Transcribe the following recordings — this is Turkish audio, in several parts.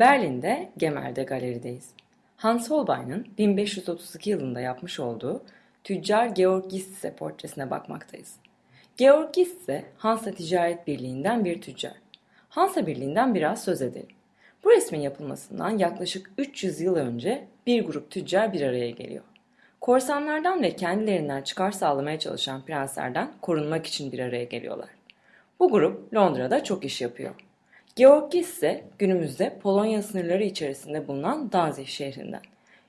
Berlin'de Gemäld'de galerideyiz. Hans Holbein'in 1532 yılında yapmış olduğu tüccar Georg Gisse portresine bakmaktayız. Georg Gisse, Hansa Ticaret Birliği'nden bir tüccar. Hansa Birliği'nden biraz söz edelim. Bu resmin yapılmasından yaklaşık 300 yıl önce bir grup tüccar bir araya geliyor. Korsanlardan ve kendilerinden çıkar sağlamaya çalışan prenslerden korunmak için bir araya geliyorlar. Bu grup Londra'da çok iş yapıyor. Georg ise günümüzde Polonya sınırları içerisinde bulunan Danzig şehrinden.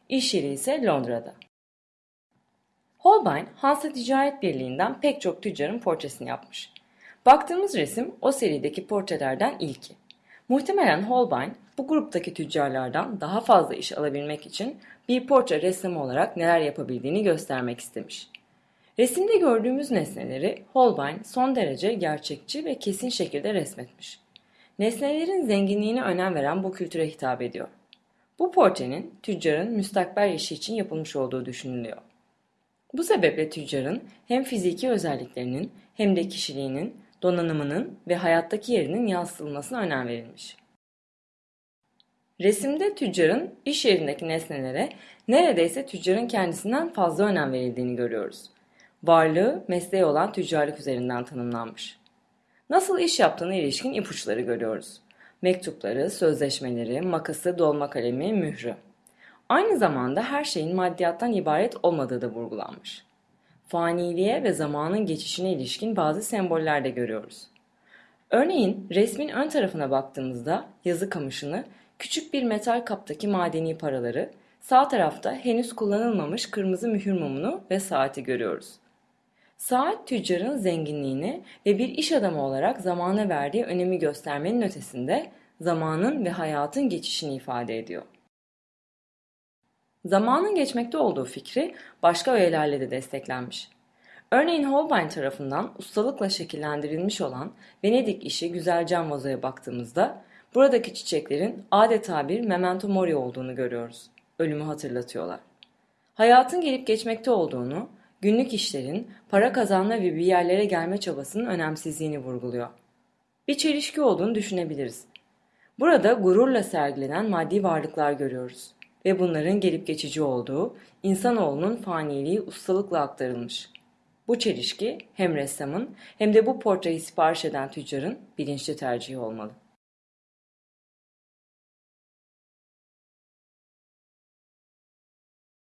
İş yeri ise Londra'da. Holbein, Hansa Ticaret Birliği'nden pek çok tüccarın portresini yapmış. Baktığımız resim o serideki portrelerden ilki. Muhtemelen Holbein bu gruptaki tüccarlardan daha fazla iş alabilmek için bir portre ressamı olarak neler yapabildiğini göstermek istemiş. Resimde gördüğümüz nesneleri Holbein son derece gerçekçi ve kesin şekilde resmetmiş. Nesnelerin zenginliğine önem veren bu kültüre hitap ediyor. Bu portrenin tüccarın müstakbel işi için yapılmış olduğu düşünülüyor. Bu sebeple tüccarın hem fiziki özelliklerinin hem de kişiliğinin, donanımının ve hayattaki yerinin yansıtılmasına önem verilmiş. Resimde tüccarın iş yerindeki nesnelere neredeyse tüccarın kendisinden fazla önem verildiğini görüyoruz. Varlığı mesleği olan tüccarlık üzerinden tanımlanmış. Nasıl iş yaptığına ilişkin ipuçları görüyoruz. Mektupları, sözleşmeleri, makası, dolma kalemi, mührü. Aynı zamanda her şeyin maddiyattan ibaret olmadığı da vurgulanmış. Faniliğe ve zamanın geçişine ilişkin bazı semboller de görüyoruz. Örneğin resmin ön tarafına baktığımızda yazı kamışını, küçük bir metal kaptaki madeni paraları, sağ tarafta henüz kullanılmamış kırmızı mühür mumunu ve saati görüyoruz. Saat tüccarın zenginliğini ve bir iş adamı olarak zamana verdiği önemi göstermenin ötesinde zamanın ve hayatın geçişini ifade ediyor. Zamanın geçmekte olduğu fikri başka öğelerle de desteklenmiş. Örneğin Holbein tarafından ustalıkla şekillendirilmiş olan Venedik işi güzel cam vazoya baktığımızda buradaki çiçeklerin adeta bir memento mori olduğunu görüyoruz. Ölümü hatırlatıyorlar. Hayatın gelip geçmekte olduğunu, günlük işlerin para kazanma ve bir yerlere gelme çabasının önemsizliğini vurguluyor. Bir çelişki olduğunu düşünebiliriz. Burada gururla sergilenen maddi varlıklar görüyoruz ve bunların gelip geçici olduğu, insanoğlunun faniliği ustalıkla aktarılmış. Bu çelişki hem ressamın hem de bu portreyi sipariş eden tüccarın bilinçli tercihi olmalı.